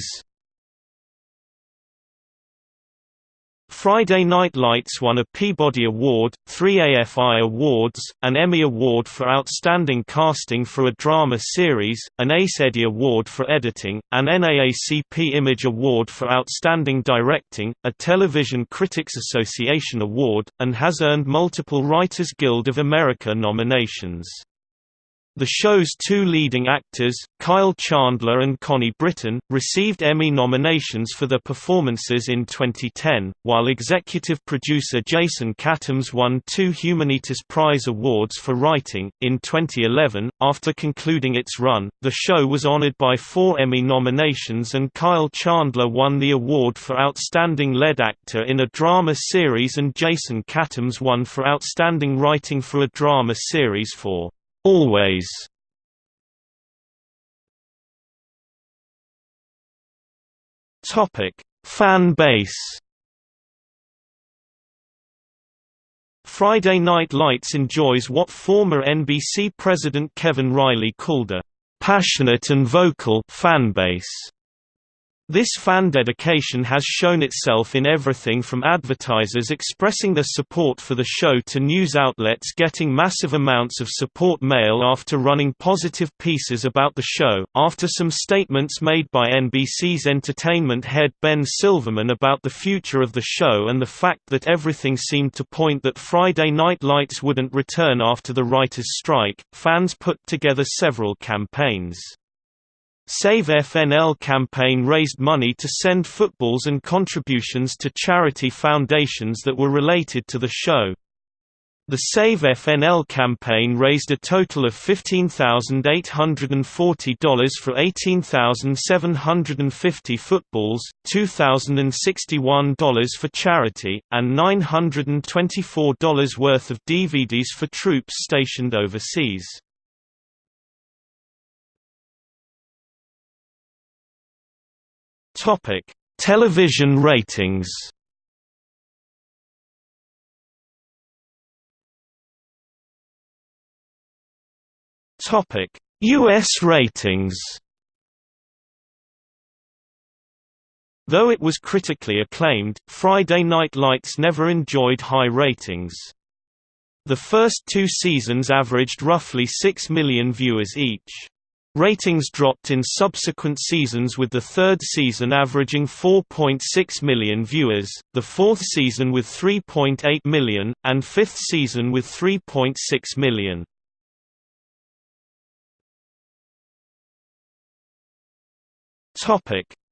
Friday Night Lights won a Peabody Award, three AFI Awards, an Emmy Award for Outstanding Casting for a Drama Series, an Ace Eddie Award for Editing, an NAACP Image Award for Outstanding Directing, a Television Critics Association Award, and has earned multiple Writers Guild of America nominations. The show's two leading actors, Kyle Chandler and Connie Britton, received Emmy nominations for their performances in 2010, while executive producer Jason Katims won two Humanitas Prize Awards for writing. In 2011, after concluding its run, the show was honored by four Emmy nominations and Kyle Chandler won the award for Outstanding Lead Actor in a Drama Series and Jason Katims won for Outstanding Writing for a Drama Series for Always Topic: Fan base. Friday Night Lights enjoys what former NBC president Kevin Reilly called a passionate and vocal fanbase. This fan dedication has shown itself in everything from advertisers expressing their support for the show to news outlets getting massive amounts of support mail after running positive pieces about the show. After some statements made by NBC's entertainment head Ben Silverman about the future of the show and the fact that everything seemed to point that Friday Night Lights wouldn't return after the writers' strike, fans put together several campaigns. Save FNL campaign raised money to send footballs and contributions to charity foundations that were related to the show. The Save FNL campaign raised a total of $15,840 for 18,750 footballs, $2,061 for charity, and $924 worth of DVDs for troops stationed overseas. Topic: Television ratings. Topic: US ratings. Though it was critically acclaimed, Friday Night Lights never enjoyed high ratings. The first two seasons averaged roughly 6 million viewers each. Ratings dropped in subsequent seasons with the third season averaging 4.6 million viewers, the fourth season with 3.8 million, and fifth season with 3.6 million.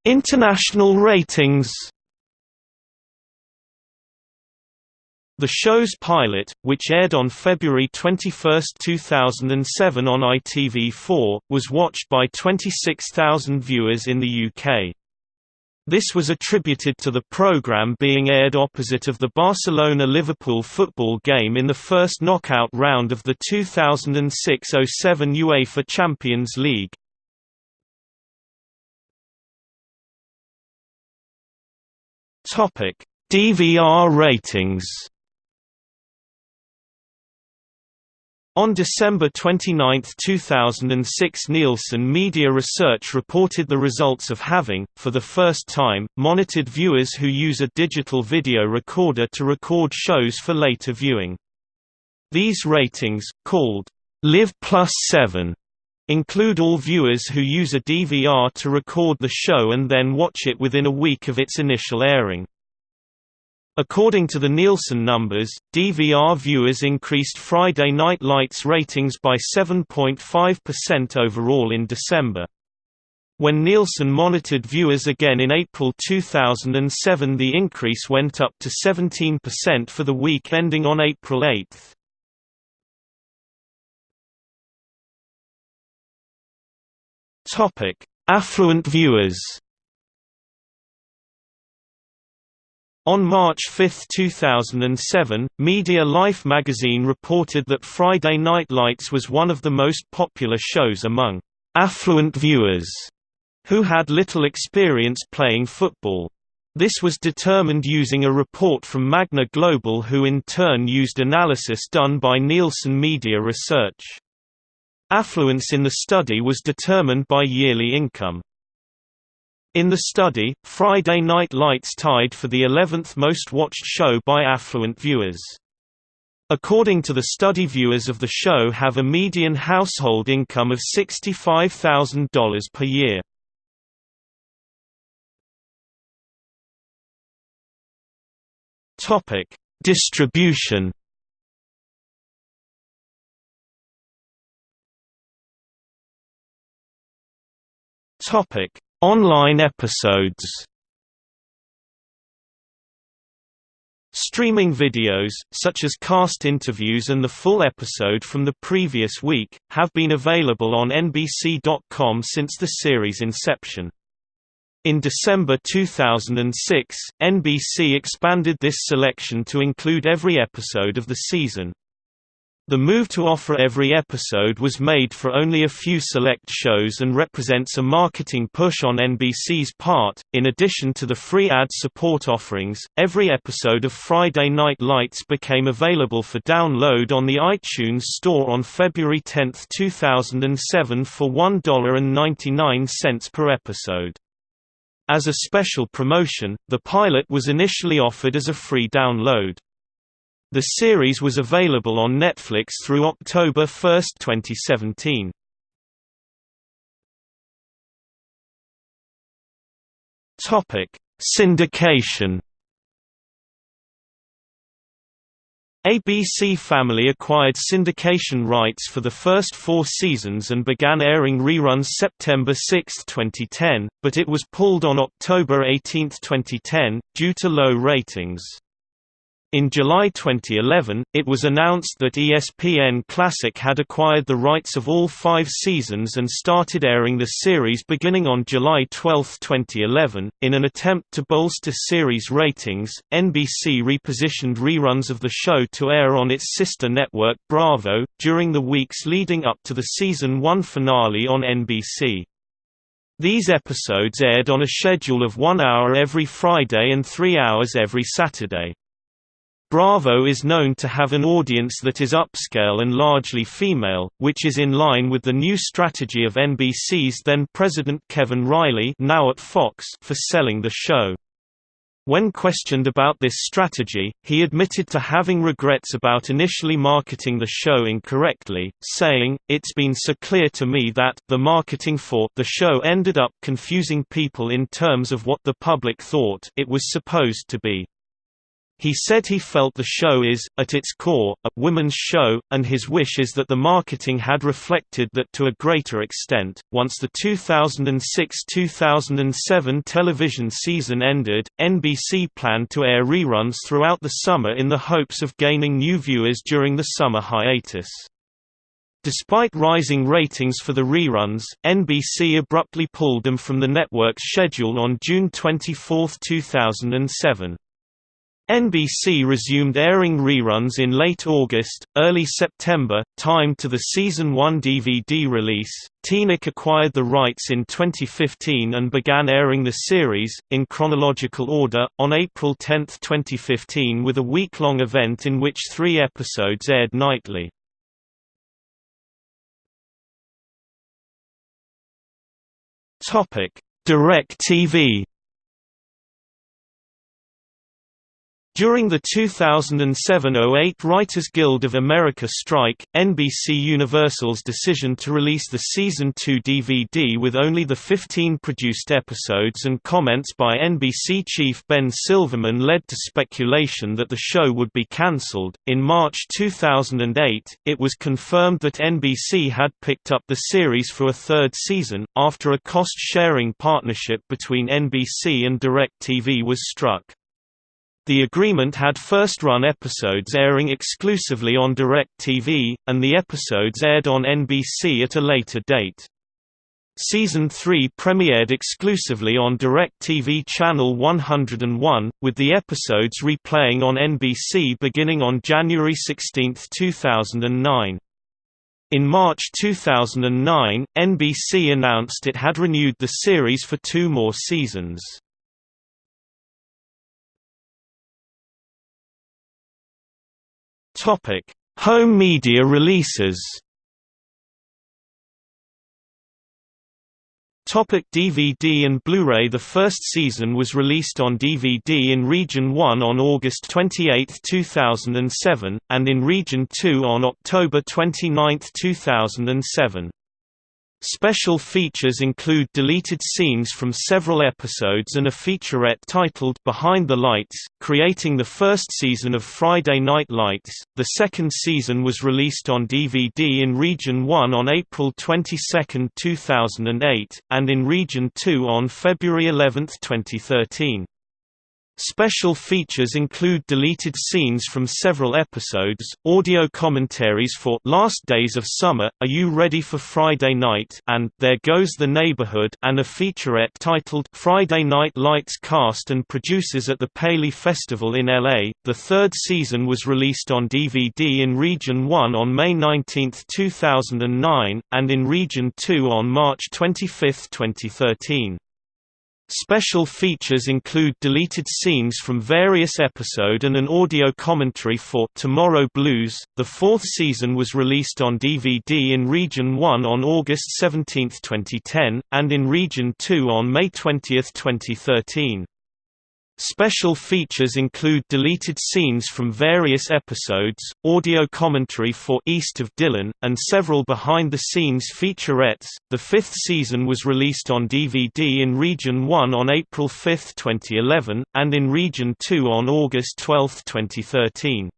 International ratings The show's pilot, which aired on February 21, 2007 on ITV4, was watched by 26,000 viewers in the UK. This was attributed to the program being aired opposite of the Barcelona-Liverpool football game in the first knockout round of the 2006–07 UEFA Champions League. DVR ratings On December 29, 2006 Nielsen Media Research reported the results of having, for the first time, monitored viewers who use a digital video recorder to record shows for later viewing. These ratings, called Live Plus 7, include all viewers who use a DVR to record the show and then watch it within a week of its initial airing. According to the Nielsen numbers, DVR viewers increased Friday Night Lights ratings by 7.5% overall in December. When Nielsen monitored viewers again in April 2007 the increase went up to 17% for the week ending on April 8. Affluent viewers On March 5, 2007, Media Life magazine reported that Friday Night Lights was one of the most popular shows among affluent viewers who had little experience playing football. This was determined using a report from Magna Global who in turn used analysis done by Nielsen Media Research. Affluence in the study was determined by yearly income. In the study, Friday Night Lights tied for the 11th most watched show by affluent viewers. According to the study viewers of the show have a median household income of $65,000 per year. Topic: Distribution. Topic: Online episodes Streaming videos, such as cast interviews and the full episode from the previous week, have been available on NBC.com since the series' inception. In December 2006, NBC expanded this selection to include every episode of the season. The move to offer every episode was made for only a few select shows and represents a marketing push on NBC's part. In addition to the free ad support offerings, every episode of Friday Night Lights became available for download on the iTunes Store on February 10, 2007 for $1.99 per episode. As a special promotion, the pilot was initially offered as a free download. The series was available on Netflix through October 1, 2017. Topic: Syndication. ABC Family acquired syndication rights for the first four seasons and began airing reruns September 6, 2010, but it was pulled on October 18, 2010, due to low ratings. In July 2011, it was announced that ESPN Classic had acquired the rights of all five seasons and started airing the series beginning on July 12, 2011. In an attempt to bolster series ratings, NBC repositioned reruns of the show to air on its sister network Bravo, during the weeks leading up to the season 1 finale on NBC. These episodes aired on a schedule of one hour every Friday and three hours every Saturday. Bravo is known to have an audience that is upscale and largely female, which is in line with the new strategy of NBC's then-president Kevin Reilly now at Fox for selling the show. When questioned about this strategy, he admitted to having regrets about initially marketing the show incorrectly, saying, It's been so clear to me that the marketing for the show ended up confusing people in terms of what the public thought it was supposed to be. He said he felt the show is, at its core, a women's show, and his wish is that the marketing had reflected that to a greater extent. Once the 2006 2007 television season ended, NBC planned to air reruns throughout the summer in the hopes of gaining new viewers during the summer hiatus. Despite rising ratings for the reruns, NBC abruptly pulled them from the network's schedule on June 24, 2007. NBC resumed airing reruns in late August, early September, timed to the Season 1 DVD release. TeenNick acquired the rights in 2015 and began airing the series, in chronological order, on April 10, 2015 with a week-long event in which three episodes aired nightly. DirecTV During the 2007–08 Writers Guild of America strike, NBC Universal's decision to release the Season 2 DVD with only the 15 produced episodes and comments by NBC chief Ben Silverman led to speculation that the show would be cancelled. In March 2008, it was confirmed that NBC had picked up the series for a third season, after a cost-sharing partnership between NBC and DirecTV was struck. The agreement had first-run episodes airing exclusively on DirecTV, and the episodes aired on NBC at a later date. Season 3 premiered exclusively on DirecTV Channel 101, with the episodes replaying on NBC beginning on January 16, 2009. In March 2009, NBC announced it had renewed the series for two more seasons. Topic: Home media releases. Topic DVD and Blu-ray The first season was released on DVD in Region 1 on August 28, 2007, and in Region 2 on October 29, 2007. Special features include deleted scenes from several episodes and a featurette titled Behind the Lights, creating the first season of Friday Night Lights. The second season was released on DVD in Region 1 on April 22, 2008, and in Region 2 on February 11, 2013. Special features include deleted scenes from several episodes, audio commentaries for Last Days of Summer, Are You Ready for Friday Night and There Goes the Neighborhood and a featurette titled Friday Night Lights Cast and Producers at the Paley Festival in LA. The third season was released on DVD in Region 1 on May 19, 2009, and in Region 2 on March 25, 2013. Special features include deleted scenes from various episode and an audio commentary for Tomorrow Blues. The fourth season was released on DVD in Region 1 on August 17, 2010, and in Region 2 on May 20, 2013. Special features include deleted scenes from various episodes, audio commentary for East of Dillon, and several behind-the-scenes featurettes. The fifth season was released on DVD in Region 1 on April 5, 2011, and in Region 2 on August 12, 2013.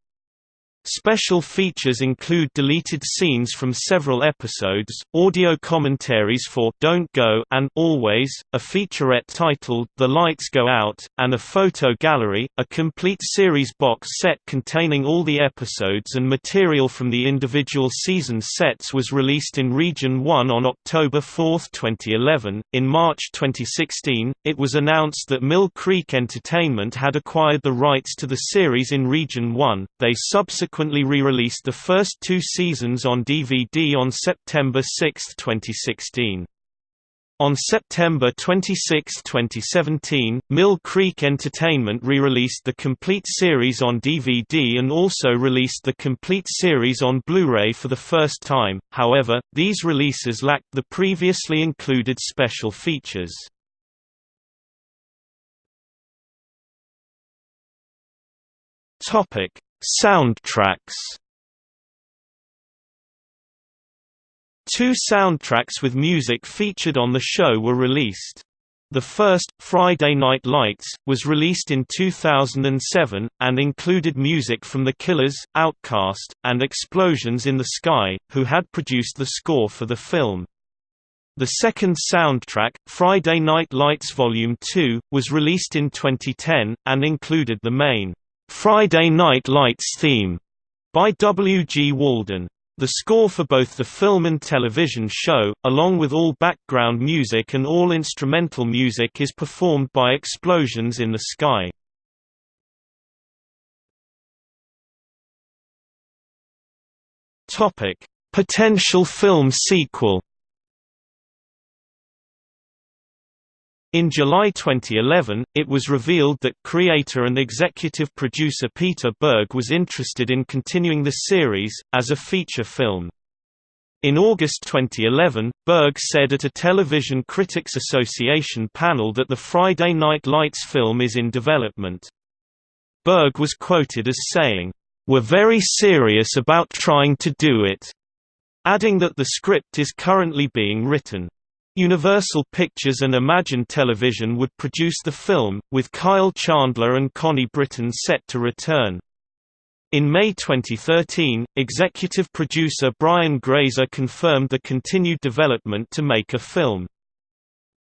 Special features include deleted scenes from several episodes, audio commentaries for Don't Go and Always, a featurette titled The Lights Go Out, and a photo gallery, a complete series box set containing all the episodes and material from the individual season sets was released in Region 1 on October 4, 2011. In March 2016, it was announced that Mill Creek Entertainment had acquired the rights to the series in Region 1. They subsequently subsequently re-released the first two seasons on DVD on September 6, 2016. On September 26, 2017, Mill Creek Entertainment re-released the complete series on DVD and also released the complete series on Blu-ray for the first time, however, these releases lacked the previously included special features. Soundtracks Two soundtracks with music featured on the show were released. The first, Friday Night Lights, was released in 2007, and included music from The Killers, OutKast, and Explosions in the Sky, who had produced the score for the film. The second soundtrack, Friday Night Lights Volume 2, was released in 2010, and included the main Friday Night Lights theme by W. G. Walden. The score for both the film and television show, along with all background music and all instrumental music is performed by Explosions in the Sky. Potential film sequel In July 2011, it was revealed that creator and executive producer Peter Berg was interested in continuing the series, as a feature film. In August 2011, Berg said at a Television Critics Association panel that the Friday Night Lights film is in development. Berg was quoted as saying, "...we're very serious about trying to do it," adding that the script is currently being written. Universal Pictures and Imagine Television would produce the film, with Kyle Chandler and Connie Britton set to return. In May 2013, executive producer Brian Grazer confirmed the continued development to make a film.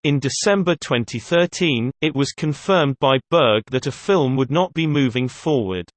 In December 2013, it was confirmed by Berg that a film would not be moving forward.